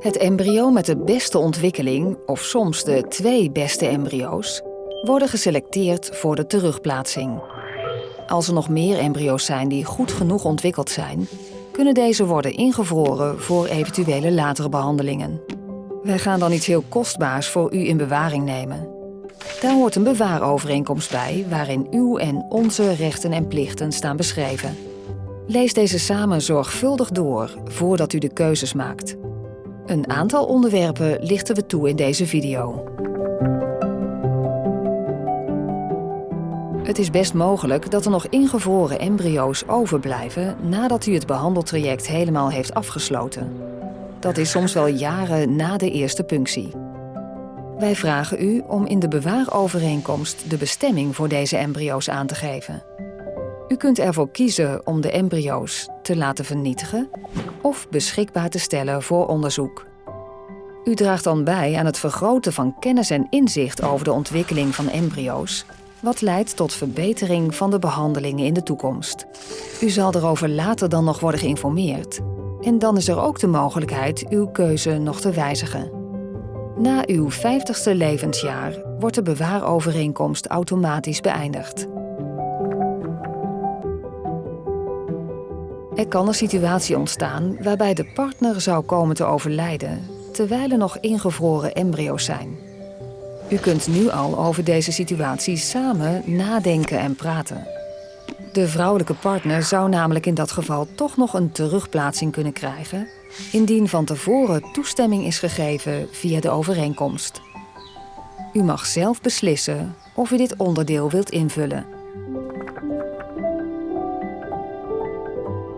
Het embryo met de beste ontwikkeling, of soms de twee beste embryo's, worden geselecteerd voor de terugplaatsing. Als er nog meer embryo's zijn die goed genoeg ontwikkeld zijn, kunnen deze worden ingevroren voor eventuele latere behandelingen. Wij gaan dan iets heel kostbaars voor u in bewaring nemen. Daar hoort een bewaarovereenkomst bij waarin uw en onze rechten en plichten staan beschreven. Lees deze samen zorgvuldig door voordat u de keuzes maakt. Een aantal onderwerpen lichten we toe in deze video. Het is best mogelijk dat er nog ingevroren embryo's overblijven nadat u het behandeltraject helemaal heeft afgesloten. Dat is soms wel jaren na de eerste punctie. Wij vragen u om in de bewaarovereenkomst de bestemming voor deze embryo's aan te geven. U kunt ervoor kiezen om de embryo's te laten vernietigen of beschikbaar te stellen voor onderzoek. U draagt dan bij aan het vergroten van kennis en inzicht over de ontwikkeling van embryo's, wat leidt tot verbetering van de behandelingen in de toekomst. U zal erover later dan nog worden geïnformeerd. En dan is er ook de mogelijkheid uw keuze nog te wijzigen. Na uw 50ste levensjaar wordt de bewaarovereenkomst automatisch beëindigd. Er kan een situatie ontstaan waarbij de partner zou komen te overlijden terwijl er nog ingevroren embryo's zijn. U kunt nu al over deze situatie samen nadenken en praten. De vrouwelijke partner zou namelijk in dat geval toch nog een terugplaatsing kunnen krijgen, indien van tevoren toestemming is gegeven via de overeenkomst. U mag zelf beslissen of u dit onderdeel wilt invullen.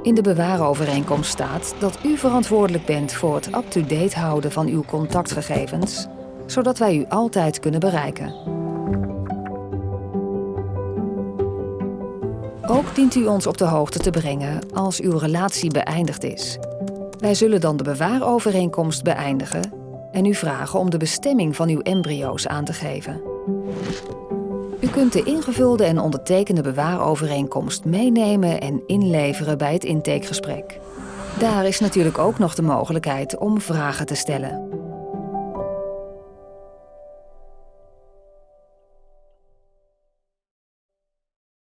In de bewaarovereenkomst staat dat u verantwoordelijk bent voor het up-to-date houden van uw contactgegevens, zodat wij u altijd kunnen bereiken. Ook dient u ons op de hoogte te brengen als uw relatie beëindigd is. Wij zullen dan de bewaarovereenkomst beëindigen en u vragen om de bestemming van uw embryo's aan te geven. U kunt de ingevulde en ondertekende bewaarovereenkomst meenemen en inleveren bij het intakegesprek. Daar is natuurlijk ook nog de mogelijkheid om vragen te stellen.